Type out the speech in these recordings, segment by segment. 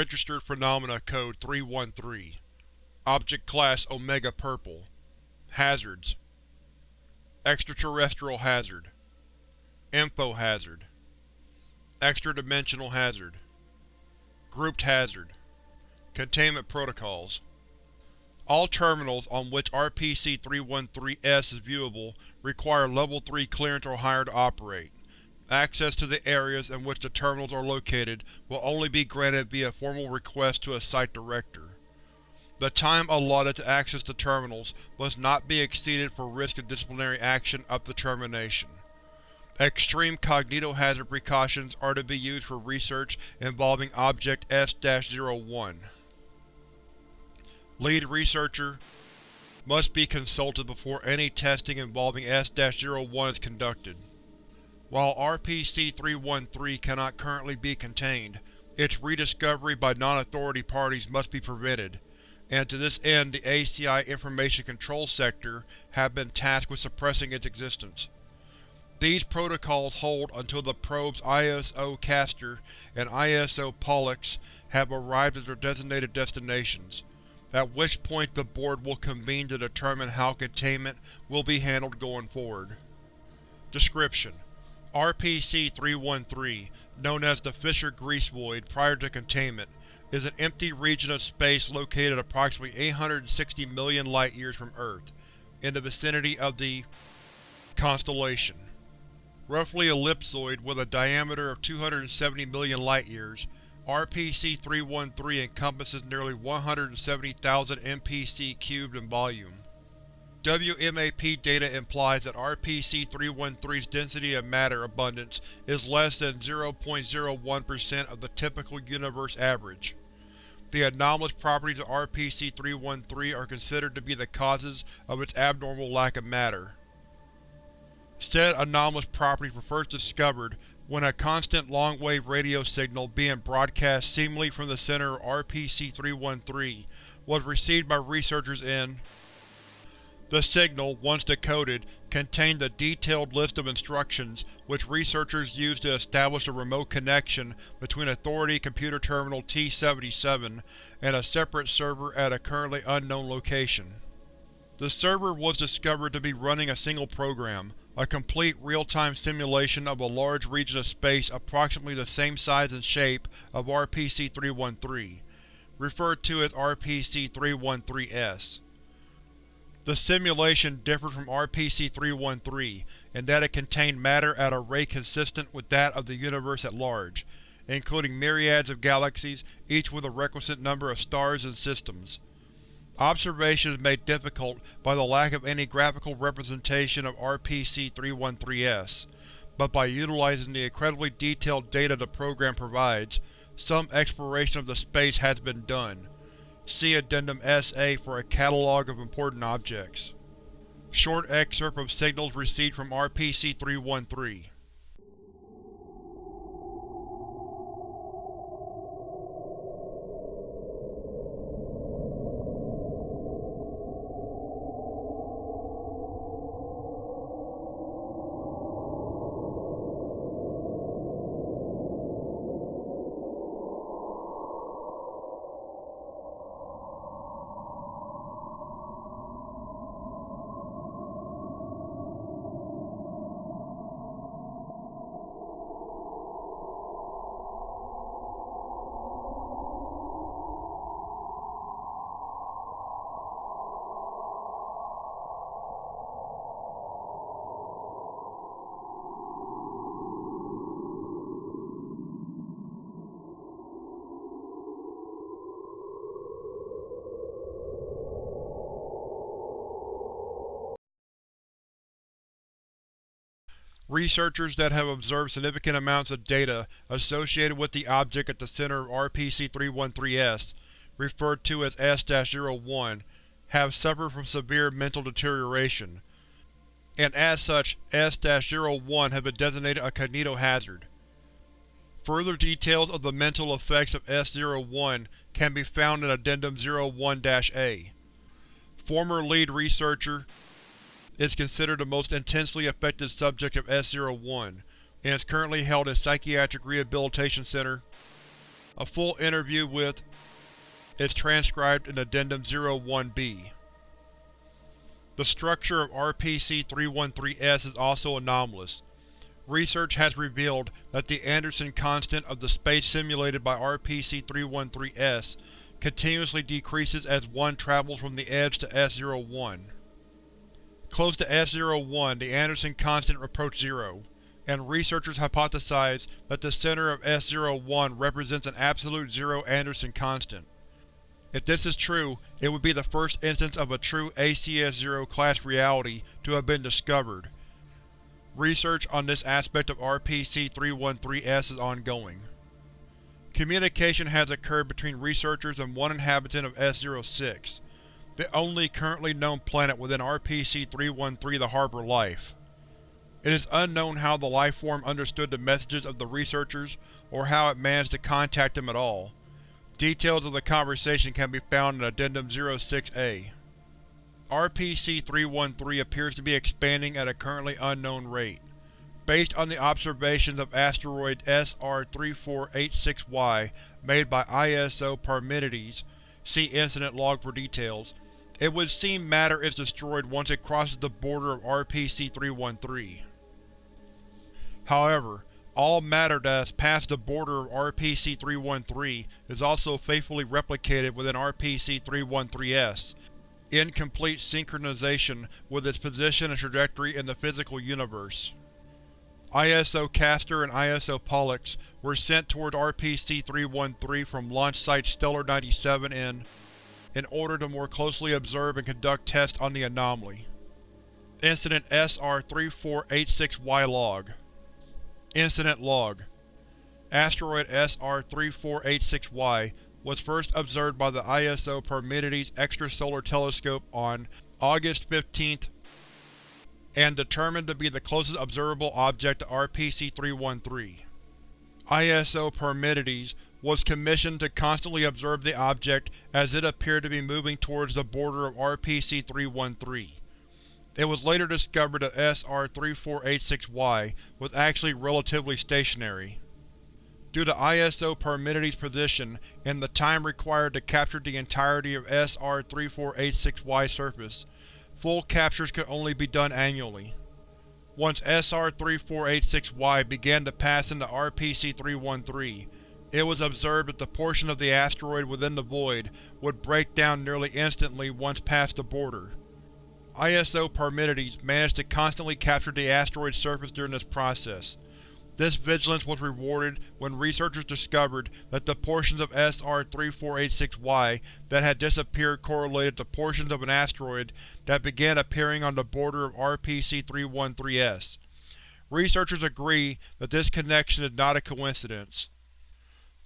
Registered Phenomena Code 313 Object Class Omega Purple. Hazards. Extraterrestrial Hazard. Info Hazard. Extra-dimensional Hazard. Grouped Hazard. Containment Protocols. All terminals on which RPC-313-S is viewable require Level 3 clearance or higher to operate. Access to the areas in which the terminals are located will only be granted via formal request to a Site Director. The time allotted to access the terminals must not be exceeded for risk of disciplinary action up to termination. Extreme cognitohazard precautions are to be used for research involving Object S-01. Lead Researcher must be consulted before any testing involving S-01 is conducted. While RPC-313 cannot currently be contained, its rediscovery by non-authority parties must be prevented, and to this end the ACI Information Control Sector have been tasked with suppressing its existence. These protocols hold until the probe's ISO Castor and ISO Pollux have arrived at their designated destinations, at which point the Board will convene to determine how containment will be handled going forward. Description: RPC-313, known as the Fisher Grease Void prior to containment, is an empty region of space located approximately 860 million light-years from Earth, in the vicinity of the constellation. Roughly ellipsoid with a diameter of 270 million light-years, RPC-313 encompasses nearly 170,000 MPC cubed in volume. WMAP data implies that RPC-313's density of matter abundance is less than 0.01% of the typical universe average. The anomalous properties of RPC-313 are considered to be the causes of its abnormal lack of matter. Said anomalous properties were first discovered when a constant long-wave radio signal being broadcast seemingly from the center of RPC-313 was received by researchers in the signal, once decoded, contained a detailed list of instructions which researchers used to establish a remote connection between Authority Computer Terminal T-77 and a separate server at a currently unknown location. The server was discovered to be running a single program, a complete real-time simulation of a large region of space approximately the same size and shape of RPC-313, referred to as RPC-313-S. The simulation differed from RPC-313 in that it contained matter at a rate consistent with that of the universe at large, including myriads of galaxies, each with a requisite number of stars and systems. Observation is made difficult by the lack of any graphical representation of RPC-313-S, but by utilizing the incredibly detailed data the program provides, some exploration of the space has been done. See Addendum S-A for a catalog of important objects. Short excerpt of signals received from RPC-313 Researchers that have observed significant amounts of data associated with the object at the center of RPC-313-S, referred to as S-01, have suffered from severe mental deterioration, and as such S-01 has been designated a cognitohazard. Further details of the mental effects of S-01 can be found in Addendum 01-A. Former lead researcher is considered the most intensely affected subject of S-01, and is currently held in Psychiatric Rehabilitation Center A full interview with is transcribed in Addendum 01-B. The structure of RPC-313-S is also anomalous. Research has revealed that the Anderson constant of the space simulated by RPC-313-S continuously decreases as one travels from the edge to S01. Close to S01, the Anderson constant approached zero, and researchers hypothesize that the center of S01 represents an absolute zero Anderson constant. If this is true, it would be the first instance of a true ACS-0 class reality to have been discovered. Research on this aspect of RPC-313-S is ongoing. Communication has occurred between researchers and one inhabitant of S-06, the only currently known planet within RPC-313 the Harbor Life. It is unknown how the lifeform understood the messages of the researchers or how it managed to contact them at all. Details of the conversation can be found in Addendum 06-A. RPC-313 appears to be expanding at a currently unknown rate. Based on the observations of asteroid SR-3486Y made by ISO Parmenides see Incident Log for details, it would seem matter is destroyed once it crosses the border of RPC-313. However, all matter that has passed the border of RPC-313 is also faithfully replicated within RPC-313-S, in complete synchronization with its position and trajectory in the physical universe. ISO Castor and ISO Pollux were sent toward RPC-313 from launch site Stellar-97 in in order to more closely observe and conduct tests on the anomaly. Incident SR-3486Y Log Incident Log Asteroid SR-3486Y was first observed by the ISO Parmenides Extrasolar Telescope on August 15, and determined to be the closest observable object to RPC-313. ISO Parmenides was commissioned to constantly observe the object as it appeared to be moving towards the border of RPC-313. It was later discovered that SR-3486Y was actually relatively stationary. Due to ISO Parmenides' position and the time required to capture the entirety of SR-3486Y's surface, full captures could only be done annually. Once SR-3486Y began to pass into RPC-313, it was observed that the portion of the asteroid within the void would break down nearly instantly once past the border. ISO Parmenides managed to constantly capture the asteroid's surface during this process. This vigilance was rewarded when researchers discovered that the portions of SR-3486Y that had disappeared correlated to portions of an asteroid that began appearing on the border of RPC-313-S. Researchers agree that this connection is not a coincidence.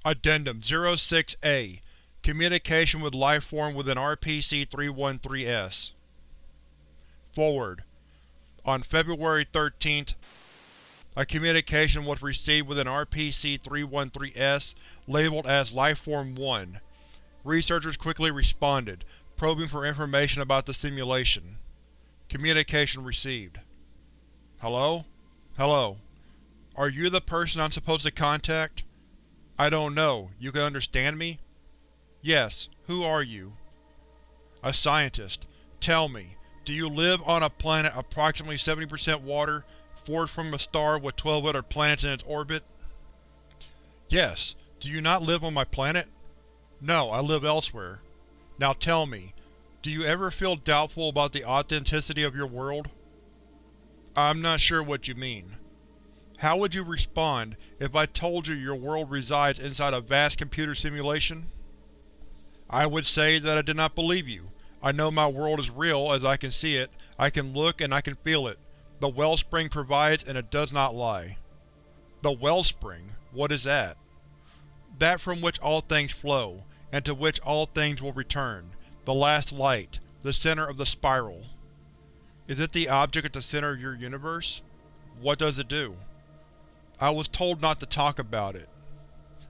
Addendum 06-A Communication with Lifeform within RPC-313-S Forward. On February 13th, a communication was received within RPC-313-S labeled as Lifeform 1. Researchers quickly responded, probing for information about the simulation. Communication received. Hello? Hello. Are you the person I'm supposed to contact? I don't know. You can understand me? Yes. Who are you? A scientist. Tell me, do you live on a planet approximately 70% water, forged from a star with 12 other planets in its orbit? Yes. Do you not live on my planet? No, I live elsewhere. Now tell me, do you ever feel doubtful about the authenticity of your world? I'm not sure what you mean. How would you respond if I told you your world resides inside a vast computer simulation? I would say that I did not believe you, I know my world is real as I can see it, I can look and I can feel it. The wellspring provides and it does not lie. The wellspring? What is that? That from which all things flow, and to which all things will return. The last light. The center of the spiral. Is it the object at the center of your universe? What does it do? I was told not to talk about it.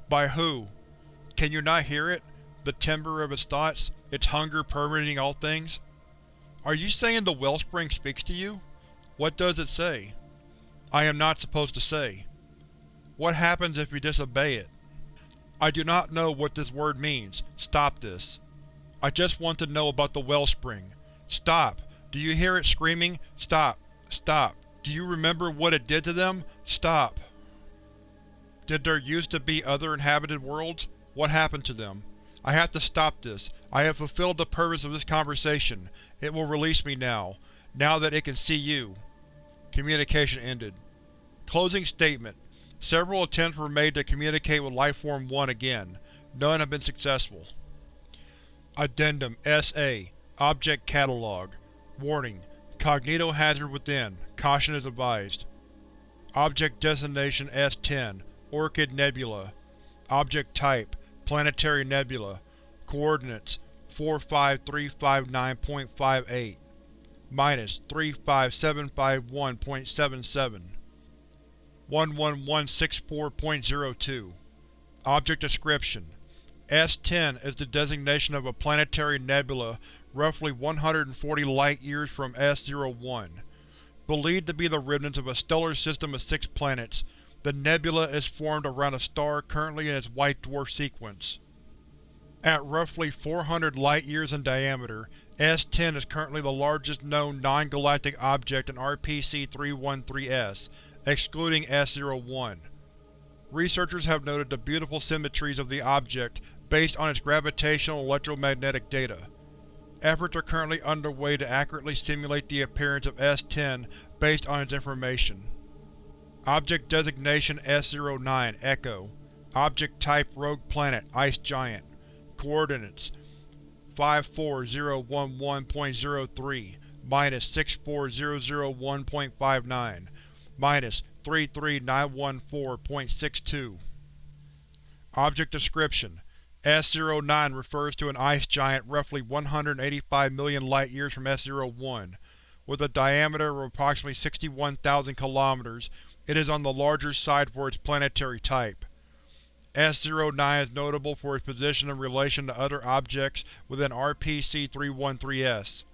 By who? Can you not hear it? The timbre of its thoughts? its hunger permeating all things? Are you saying the wellspring speaks to you? What does it say? I am not supposed to say. What happens if you disobey it? I do not know what this word means. Stop this. I just want to know about the wellspring. Stop! Do you hear it screaming? Stop! Stop! Do you remember what it did to them? Stop! Did there used to be other inhabited worlds? What happened to them? I have to stop this. I have fulfilled the purpose of this conversation. It will release me now. Now that it can see you. Communication ended. Closing statement. Several attempts were made to communicate with Lifeform 1 again. None have been successful. Addendum S.A. Object Catalog Warning: Cognitohazard within. Caution is advised. Object Destination S-10 Orchid Nebula Object Type Planetary Nebula Coordinates 45359.58 minus 35751.77 11164.02 Object Description S-10 is the designation of a planetary nebula roughly 140 light-years from S-01. Believed to be the remnants of a stellar system of six planets, the nebula is formed around a star currently in its white dwarf sequence. At roughly 400 light-years in diameter, S-10 is currently the largest known non-galactic object in RPC-313-S, excluding S-01. Researchers have noted the beautiful symmetries of the object based on its gravitational electromagnetic data. Efforts are currently underway to accurately simulate the appearance of S-10 based on its information. Object Designation S-09 Echo Object Type Rogue Planet Ice Giant Coordinates 54011.03 minus 64001.59 minus 33914.62 Object Description S-09 refers to an ice giant roughly 185 million light-years from S-01. With a diameter of approximately 61,000 km, it is on the larger side for its planetary type. S-09 is notable for its position in relation to other objects within RPC-313-S.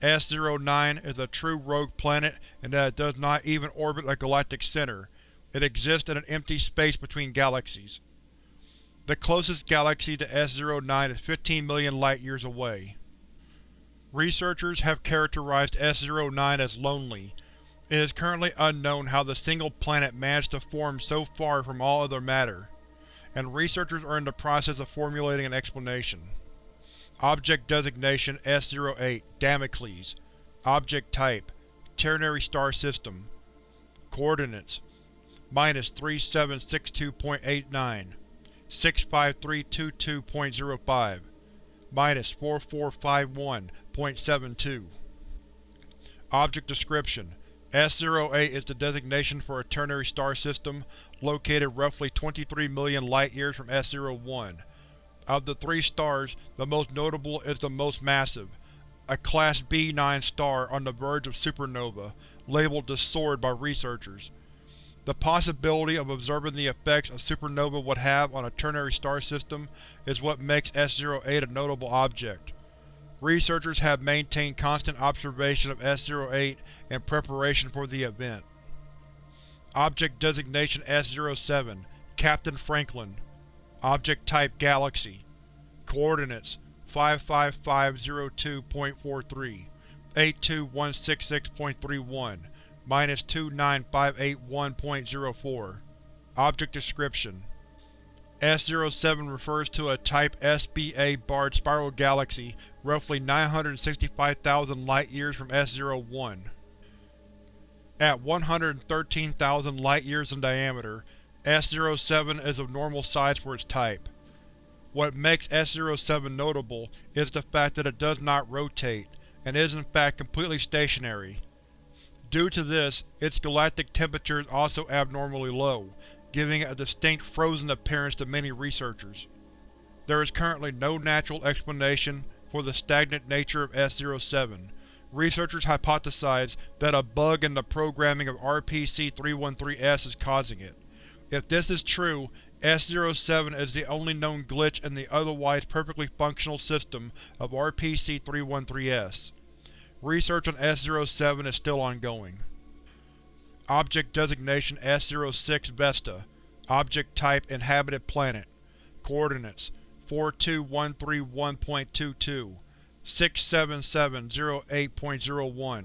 S-09 is a true rogue planet in that it does not even orbit a galactic center. It exists in an empty space between galaxies. The closest galaxy to S-09 is 15 million light-years away. Researchers have characterized S-09 as lonely. It is currently unknown how the single planet managed to form so far from all other matter, and researchers are in the process of formulating an explanation. Object Designation S-08 Damocles. Object Type Ternary Star System. Coordinates Minus 3762.89 65322.05 Minus 4451.72 Object Description S-08 is the designation for a ternary star system located roughly 23 million light-years from S-01. Of the three stars, the most notable is the most massive, a Class B9 star on the verge of supernova, labeled the Sword by researchers. The possibility of observing the effects a supernova would have on a ternary star system is what makes S-08 a notable object. Researchers have maintained constant observation of S-08 in preparation for the event. Object Designation S-07 Captain Franklin. Object Type Galaxy. Coordinates 55502.43 82166.31 minus 29581.04 Object Description S-07 refers to a Type SBA barred spiral galaxy roughly 965,000 light-years from S-01. At 113,000 light-years in diameter, S-07 is of normal size for its type. What makes S-07 notable is the fact that it does not rotate, and is in fact completely stationary. Due to this, its galactic temperature is also abnormally low, giving it a distinct frozen appearance to many researchers. There is currently no natural explanation for the stagnant nature of S-07. Researchers hypothesize that a bug in the programming of RPC-313-S is causing it. If this is true, S-07 is the only known glitch in the otherwise perfectly functional system of RPC-313-S. Research on S-07 is still ongoing. Object Designation S-06 Vesta Object Type Inhabited Planet Coordinates 42131.22 67708.01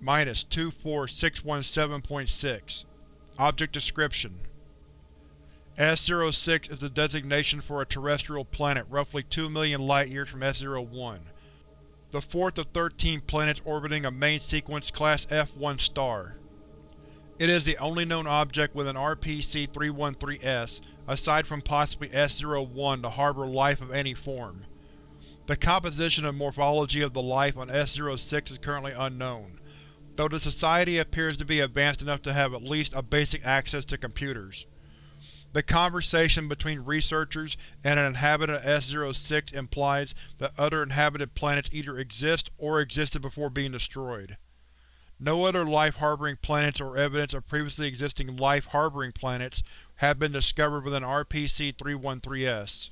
minus 24617.6 Object Description S-06 is the designation for a terrestrial planet roughly 2 million light-years from S-01, the fourth of 13 planets orbiting a main sequence Class F1 star. It is the only known object with an RPC-313-S, aside from possibly S-01, to harbor life of any form. The composition and morphology of the life on S-06 is currently unknown, though the Society appears to be advanced enough to have at least a basic access to computers. The conversation between researchers and an inhabitant of S-06 implies that other inhabited planets either exist or existed before being destroyed. No other life-harboring planets or evidence of previously existing life-harboring planets have been discovered within RPC-313-S.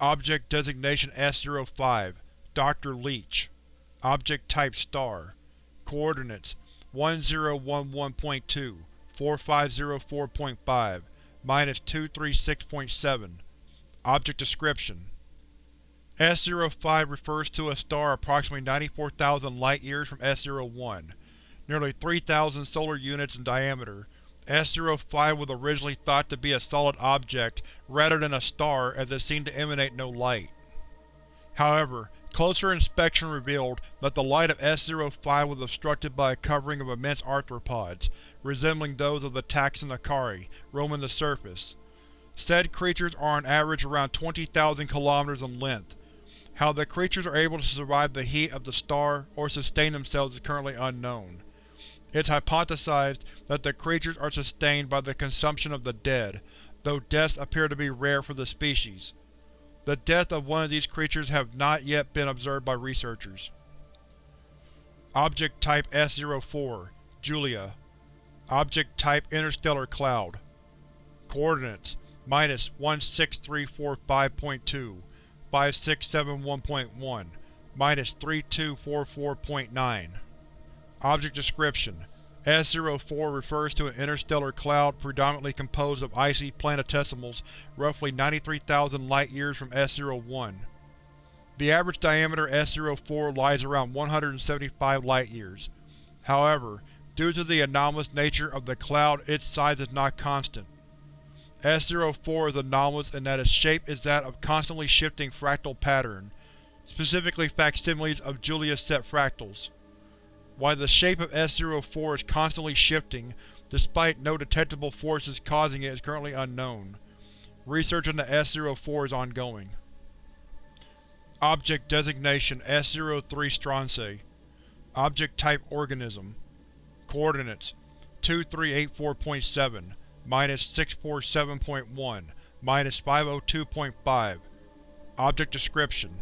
Object Designation S-05 Dr. Leech Object Type Star Coordinates 1011.2 4504.5 minus 236.7 Object Description S-05 refers to a star approximately 94,000 light-years from S-01, nearly 3,000 solar units in diameter, S-05 was originally thought to be a solid object rather than a star as it seemed to emanate no light. However, closer inspection revealed that the light of S-05 was obstructed by a covering of immense arthropods, resembling those of the taxon acari, roaming the surface. Said creatures are on average around 20,000 km in length. How the creatures are able to survive the heat of the star or sustain themselves is currently unknown. It's hypothesized that the creatures are sustained by the consumption of the dead, though deaths appear to be rare for the species. The death of one of these creatures have not yet been observed by researchers. Object Type S-04 Julia Object Type Interstellar Cloud Coordinates minus 16345.2 5671.1 minus 3244.9 Object Description S-04 refers to an interstellar cloud predominantly composed of icy planetesimals roughly 93,000 light-years from S-01. The average diameter S-04 lies around 175 light-years. However, due to the anomalous nature of the cloud its size is not constant. S-04 is anomalous in that its shape is that of constantly shifting fractal pattern, specifically facsimiles of Julia's set fractals. While the shape of S-04 is constantly shifting, despite no detectable forces causing it is currently unknown. Research on the S-04 is ongoing. Object Designation S-03 Strontiae Object Type Organism Coordinates 2384.7 minus 647.1 minus 502.5 Object Description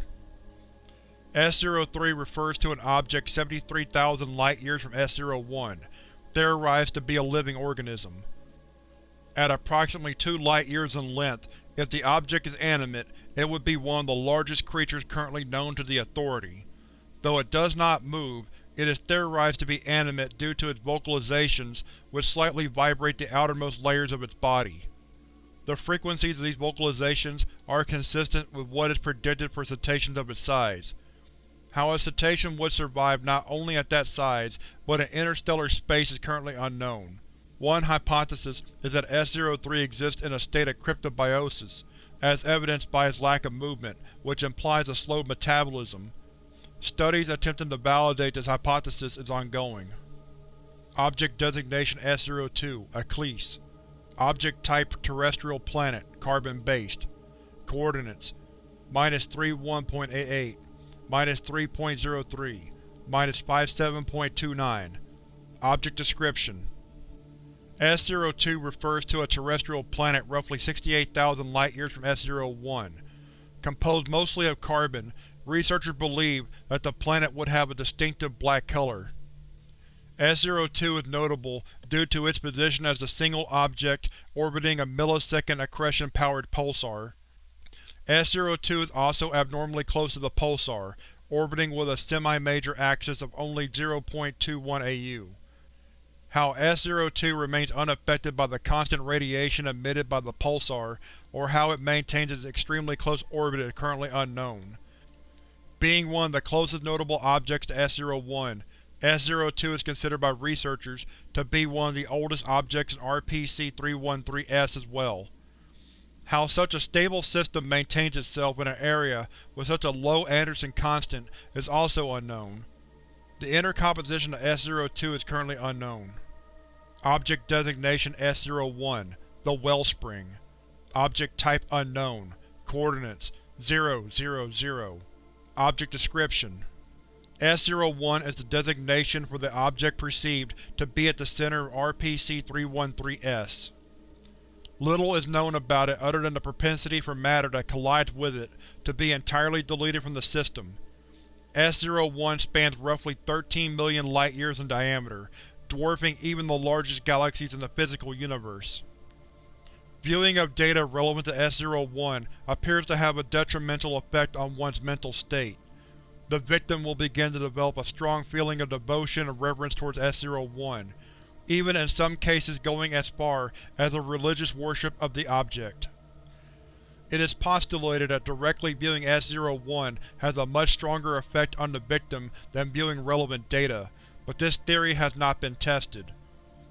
S-03 refers to an object 73,000 light-years from S-01, theorized to be a living organism. At approximately 2 light-years in length, if the object is animate, it would be one of the largest creatures currently known to the Authority. Though it does not move, it is theorized to be animate due to its vocalizations which slightly vibrate the outermost layers of its body. The frequencies of these vocalizations are consistent with what is predicted for cetaceans of its size, how a cetacean would survive not only at that size, but in interstellar space is currently unknown. One hypothesis is that S-03 exists in a state of cryptobiosis, as evidenced by its lack of movement, which implies a slow metabolism. Studies attempting to validate this hypothesis is ongoing. Object Designation S-02 Eclise Object Type Terrestrial Planet, Carbon-based Coordinates Minus 31.88 minus 3.03, minus 57.29. Object Description S-02 refers to a terrestrial planet roughly 68,000 light-years from S-01. Composed mostly of carbon, researchers believe that the planet would have a distinctive black color. S-02 is notable due to its position as the single object orbiting a millisecond accretion-powered pulsar. S-02 is also abnormally close to the pulsar, orbiting with a semi-major axis of only 0.21 AU. How S-02 remains unaffected by the constant radiation emitted by the pulsar, or how it maintains its extremely close orbit is currently unknown. Being one of the closest notable objects to S-01, S-02 is considered by researchers to be one of the oldest objects in RPC-313-S as well. How such a stable system maintains itself in an area with such a low Anderson constant is also unknown. The inner composition of S-02 is currently unknown. Object Designation S-01 The Wellspring Object Type Unknown Coordinates 0, 0, 0 Object Description S-01 is the designation for the object perceived to be at the center of RPC-313-S. Little is known about it other than the propensity for matter that collides with it to be entirely deleted from the system. S-01 spans roughly 13 million light-years in diameter, dwarfing even the largest galaxies in the physical universe. Viewing of data relevant to S-01 appears to have a detrimental effect on one's mental state. The victim will begin to develop a strong feeling of devotion and reverence towards S-01, even in some cases going as far as a religious worship of the object. It is postulated that directly viewing S-01 has a much stronger effect on the victim than viewing relevant data, but this theory has not been tested.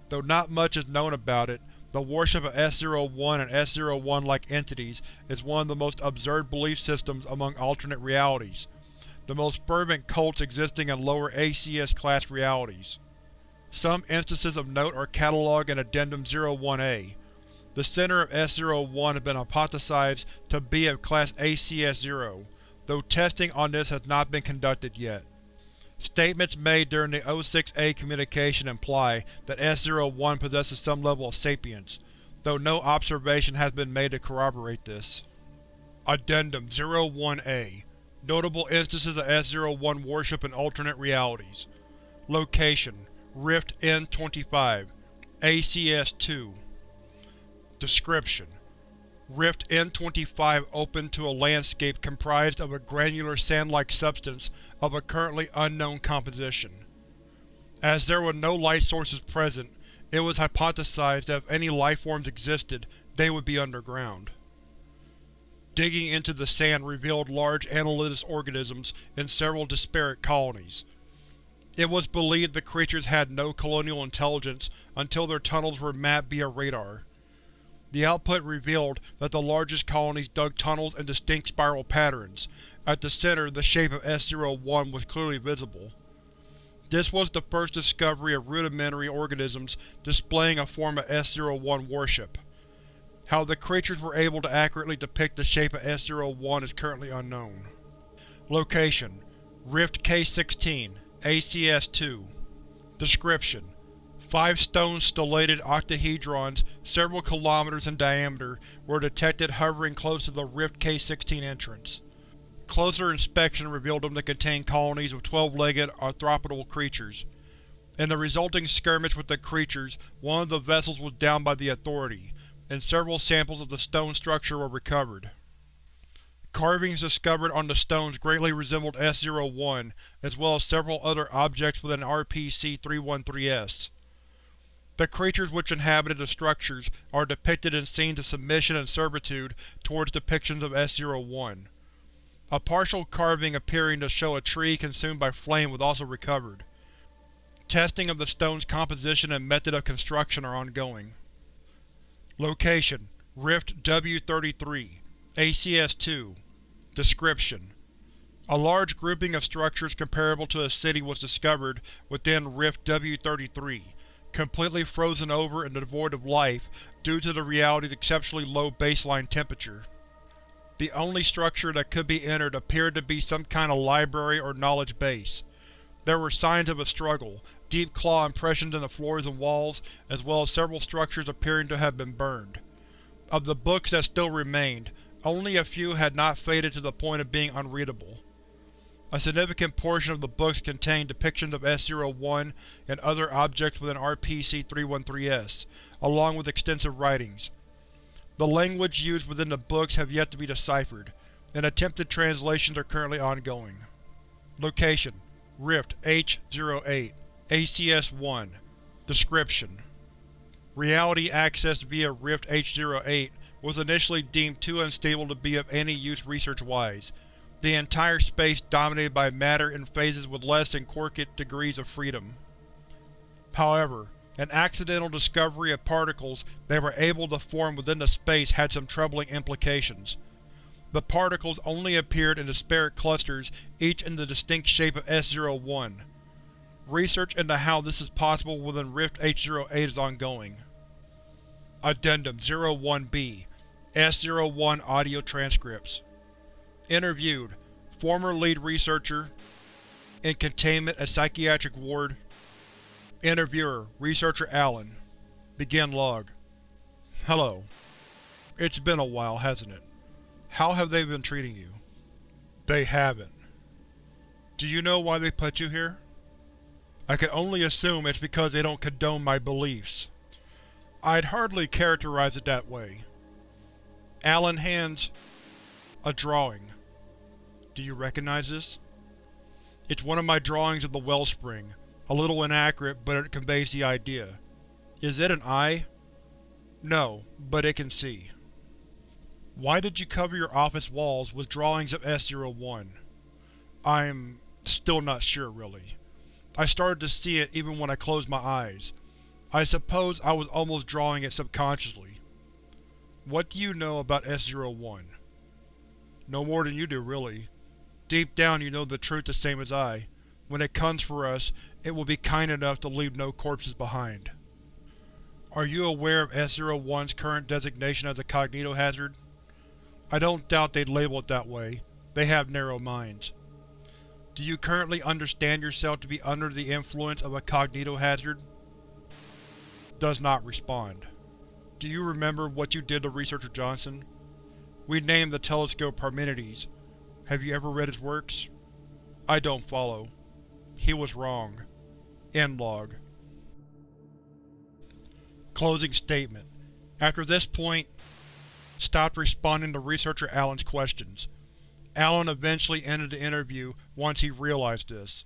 Though not much is known about it, the worship of S-01 and S-01-like entities is one of the most absurd belief systems among alternate realities, the most fervent cults existing in lower ACS-class realities. Some instances of note are catalogued in Addendum 01-A. The center of S-01 has been hypothesized to be of class ACS-0, though testing on this has not been conducted yet. Statements made during the O6A communication imply that S-01 possesses some level of sapience, though no observation has been made to corroborate this. Addendum 01-A Notable instances of S-01 worship in alternate realities Location: Rift N-25 ACS-2 Description: Rift N-25 opened to a landscape comprised of a granular sand-like substance of a currently unknown composition. As there were no light sources present, it was hypothesized that if any lifeforms existed, they would be underground. Digging into the sand revealed large annelidous organisms in several disparate colonies. It was believed the creatures had no colonial intelligence until their tunnels were mapped via radar. The output revealed that the largest colonies dug tunnels in distinct spiral patterns. At the center, the shape of S-01 was clearly visible. This was the first discovery of rudimentary organisms displaying a form of S-01 worship. How the creatures were able to accurately depict the shape of S-01 is currently unknown. Location: Rift K-16, ACS-2 Description: Five stone stellated octahedrons several kilometers in diameter were detected hovering close to the Rift K-16 entrance. Closer inspection revealed them to contain colonies of twelve-legged arthropodal creatures. In the resulting skirmish with the creatures, one of the vessels was downed by the Authority, and several samples of the stone structure were recovered. Carvings discovered on the stones greatly resembled S-01, as well as several other objects within RPC-313-S. The creatures which inhabited the structures are depicted in scenes of submission and servitude towards depictions of S-01. A partial carving appearing to show a tree consumed by flame was also recovered. Testing of the stone's composition and method of construction are ongoing. Location: Rift W-33 ACS-2 Description: A large grouping of structures comparable to a city was discovered within Rift W-33, completely frozen over and devoid of life due to the reality's exceptionally low baseline temperature. The only structure that could be entered appeared to be some kind of library or knowledge base. There were signs of a struggle, deep claw impressions in the floors and walls, as well as several structures appearing to have been burned. Of the books that still remained, only a few had not faded to the point of being unreadable. A significant portion of the books contained depictions of S-01 and other objects within RPC-313-S, along with extensive writings. The language used within the books have yet to be deciphered, and attempted translations are currently ongoing. Location: Rift H-08 ACS-1 Description: Reality accessed via Rift H-08 was initially deemed too unstable to be of any use research-wise, the entire space dominated by matter in phases with less than quarkite degrees of freedom. However, an accidental discovery of particles that were able to form within the space had some troubling implications. The particles only appeared in disparate clusters, each in the distinct shape of S-01. Research into how this is possible within Rift H-08 is ongoing. Addendum 01-B S-01 Audio Transcripts Interviewed: Former lead researcher in Containment at Psychiatric Ward Interviewer: Researcher Allen Begin log Hello. It's been a while, hasn't it? How have they been treating you? They haven't. Do you know why they put you here? I can only assume it's because they don't condone my beliefs. I'd hardly characterize it that way. Allen hands a drawing. Do you recognize this? It's one of my drawings of the wellspring, a little inaccurate, but it conveys the idea. Is it an eye? No, but it can see. Why did you cover your office walls with drawings of S-01? I'm still not sure, really. I started to see it even when I closed my eyes. I suppose I was almost drawing it subconsciously. What do you know about S-01? No more than you do, really. Deep down you know the truth the same as I. When it comes for us, it will be kind enough to leave no corpses behind. Are you aware of S-01's current designation as a cognitohazard? I don't doubt they'd label it that way. They have narrow minds. Do you currently understand yourself to be under the influence of a cognitohazard? Does not respond. Do you remember what you did to Researcher Johnson? We named the telescope Parmenides. Have you ever read his works? I don't follow. He was wrong. End log. Closing statement. After this point, stopped responding to Researcher Allen's questions. Allen eventually ended the interview once he realized this.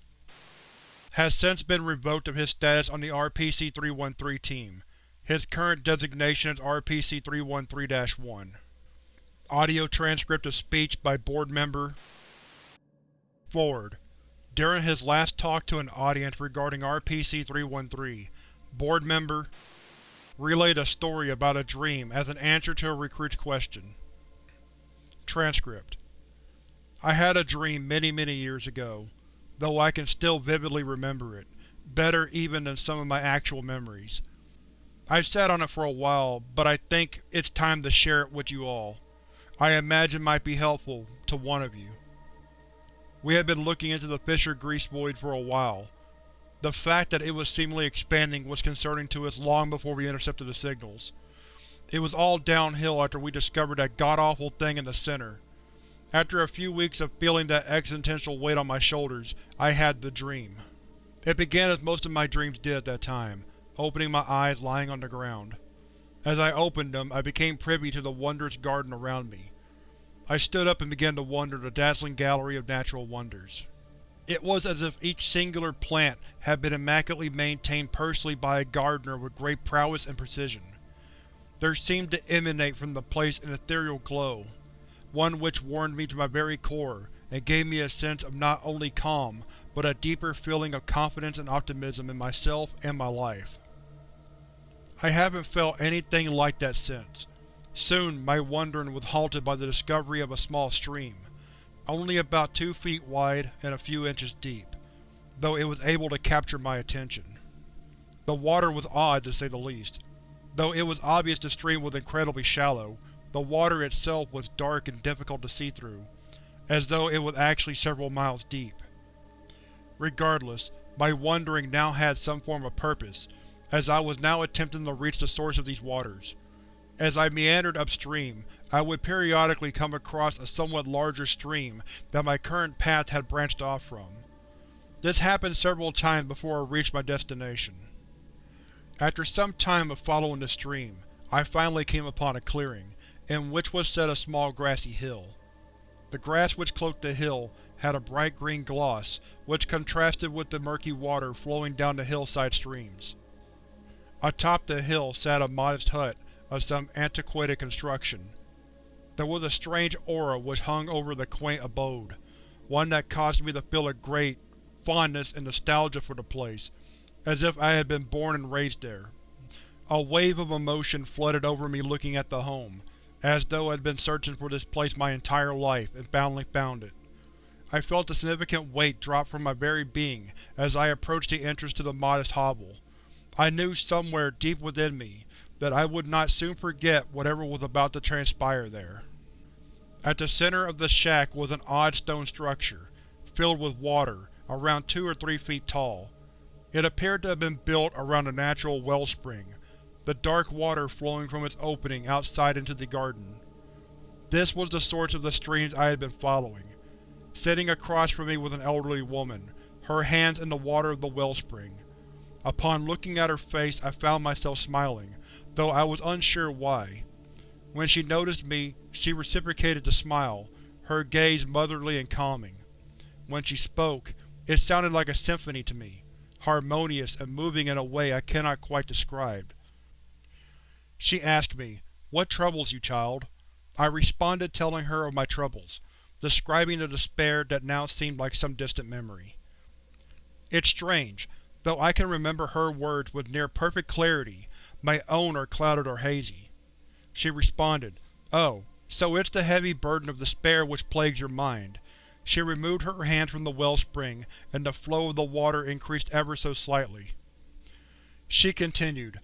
Has since been revoked of his status on the RPC-313 team. His current designation is RPC-313-1. Audio transcript of speech by Board Member Forward. During his last talk to an audience regarding RPC-313, Board Member relayed a story about a dream as an answer to a recruit's question. Transcript I had a dream many many years ago, though I can still vividly remember it, better even than some of my actual memories. I've sat on it for a while, but I think it's time to share it with you all. I imagine might be helpful to one of you. We had been looking into the Fisher Grease Void for a while, the fact that it was seemingly expanding was concerning to us long before we intercepted the signals. It was all downhill after we discovered that god-awful thing in the center. After a few weeks of feeling that existential weight on my shoulders, I had the dream. It began as most of my dreams did at that time, opening my eyes lying on the ground. As I opened them, I became privy to the wondrous garden around me. I stood up and began to wander the dazzling gallery of natural wonders. It was as if each singular plant had been immaculately maintained personally by a gardener with great prowess and precision. There seemed to emanate from the place an ethereal glow, one which warmed me to my very core and gave me a sense of not only calm, but a deeper feeling of confidence and optimism in myself and my life. I haven't felt anything like that since. Soon my wandering was halted by the discovery of a small stream only about two feet wide and a few inches deep, though it was able to capture my attention. The water was odd, to say the least. Though it was obvious the stream was incredibly shallow, the water itself was dark and difficult to see through, as though it was actually several miles deep. Regardless, my wandering now had some form of purpose, as I was now attempting to reach the source of these waters. As I meandered upstream, I would periodically come across a somewhat larger stream that my current path had branched off from. This happened several times before I reached my destination. After some time of following the stream, I finally came upon a clearing, in which was set a small grassy hill. The grass which cloaked the hill had a bright green gloss, which contrasted with the murky water flowing down the hillside streams. Atop the hill sat a modest hut of some antiquated construction. There was a strange aura which hung over the quaint abode, one that caused me to feel a great fondness and nostalgia for the place, as if I had been born and raised there. A wave of emotion flooded over me looking at the home, as though I had been searching for this place my entire life and finally found it. I felt a significant weight drop from my very being as I approached the entrance to the modest hovel. I knew somewhere deep within me that I would not soon forget whatever was about to transpire there. At the center of the shack was an odd stone structure, filled with water, around two or three feet tall. It appeared to have been built around a natural wellspring, the dark water flowing from its opening outside into the garden. This was the source of the streams I had been following. Sitting across from me was an elderly woman, her hands in the water of the wellspring. Upon looking at her face I found myself smiling, though I was unsure why. When she noticed me, she reciprocated the smile, her gaze motherly and calming. When she spoke, it sounded like a symphony to me, harmonious and moving in a way I cannot quite describe. She asked me, What troubles you, child? I responded telling her of my troubles, describing the despair that now seemed like some distant memory. It's strange, though I can remember her words with near perfect clarity, my own are clouded or hazy. She responded, Oh, so it's the heavy burden of despair which plagues your mind. She removed her hand from the wellspring, and the flow of the water increased ever so slightly. She continued,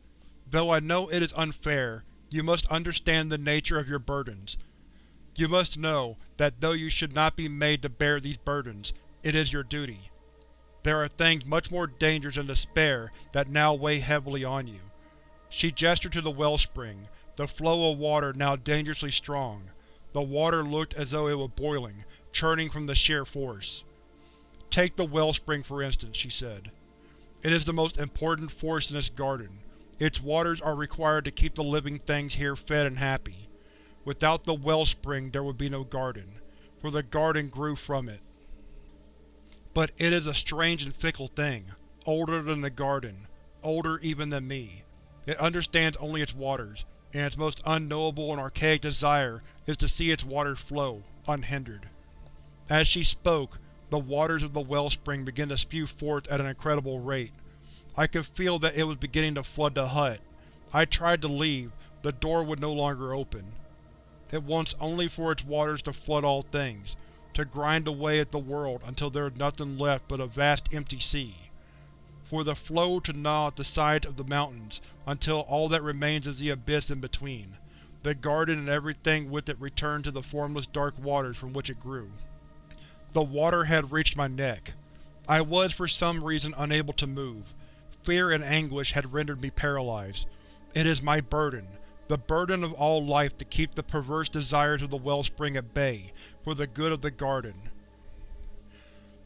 Though I know it is unfair, you must understand the nature of your burdens. You must know that though you should not be made to bear these burdens, it is your duty. There are things much more dangerous than despair that now weigh heavily on you. She gestured to the wellspring, the flow of water now dangerously strong. The water looked as though it were boiling, churning from the sheer force. Take the wellspring for instance, she said. It is the most important force in this garden. Its waters are required to keep the living things here fed and happy. Without the wellspring there would be no garden, for the garden grew from it. But it is a strange and fickle thing, older than the garden, older even than me. It understands only its waters, and its most unknowable and archaic desire is to see its waters flow, unhindered. As she spoke, the waters of the wellspring began to spew forth at an incredible rate. I could feel that it was beginning to flood the hut. I tried to leave, the door would no longer open. It wants only for its waters to flood all things, to grind away at the world until there is nothing left but a vast empty sea. For the flow to gnaw at the sides of the mountains until all that remains is the abyss in between. The garden and everything with it returned to the formless dark waters from which it grew. The water had reached my neck. I was for some reason unable to move. Fear and anguish had rendered me paralyzed. It is my burden, the burden of all life to keep the perverse desires of the wellspring at bay, for the good of the garden.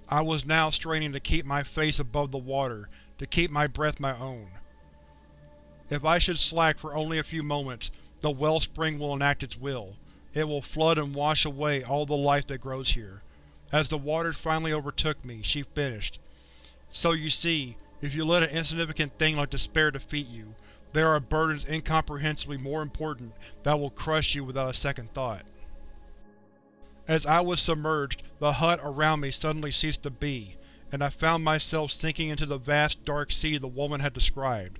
I was now straining to keep my face above the water, to keep my breath my own. If I should slack for only a few moments, the wellspring will enact its will. It will flood and wash away all the life that grows here. As the waters finally overtook me, she finished. So you see, if you let an insignificant thing like despair defeat you, there are burdens incomprehensibly more important that will crush you without a second thought. As I was submerged, the hut around me suddenly ceased to be, and I found myself sinking into the vast dark sea the woman had described.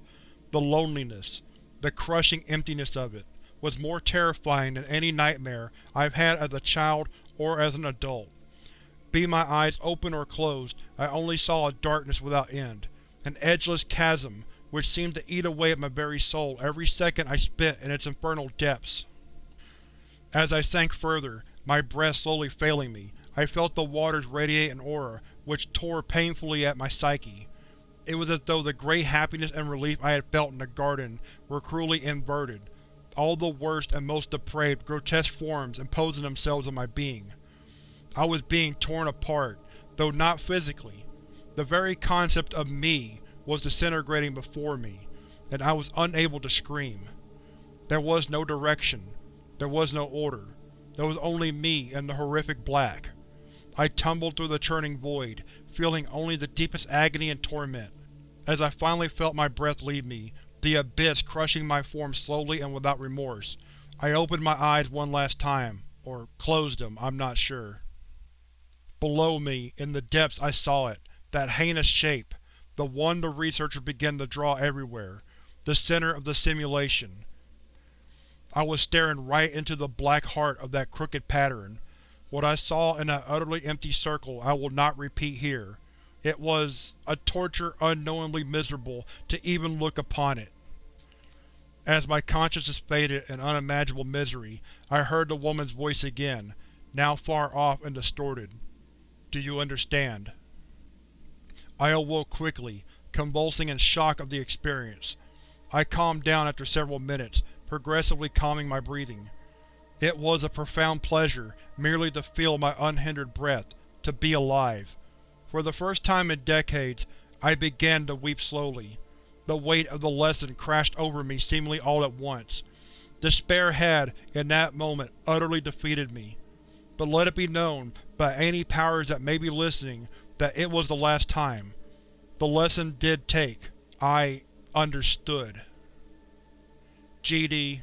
The loneliness, the crushing emptiness of it, was more terrifying than any nightmare I've had as a child or as an adult. Be my eyes open or closed, I only saw a darkness without end, an edgeless chasm which seemed to eat away at my very soul every second I spent in its infernal depths. As I sank further, my breath slowly failing me, I felt the waters radiate an aura which tore painfully at my psyche. It was as though the great happiness and relief I had felt in the garden were cruelly inverted, all the worst and most depraved, grotesque forms imposing themselves on my being. I was being torn apart, though not physically. The very concept of me was disintegrating before me, and I was unable to scream. There was no direction. There was no order. There was only me and the horrific black. I tumbled through the churning void, feeling only the deepest agony and torment. As I finally felt my breath leave me, the abyss crushing my form slowly and without remorse. I opened my eyes one last time, or closed them, I'm not sure. Below me, in the depths I saw it, that heinous shape, the one the researcher began to draw everywhere, the center of the simulation. I was staring right into the black heart of that crooked pattern. What I saw in that utterly empty circle I will not repeat here. It was a torture unknowingly miserable to even look upon it. As my consciousness faded in unimaginable misery, I heard the woman's voice again, now far off and distorted. Do you understand? I awoke quickly, convulsing in shock of the experience. I calmed down after several minutes, progressively calming my breathing. It was a profound pleasure merely to feel my unhindered breath, to be alive. For the first time in decades, I began to weep slowly. The weight of the lesson crashed over me seemingly all at once. Despair had, in that moment, utterly defeated me. But let it be known, by any powers that may be listening, that it was the last time. The lesson did take. I understood. GD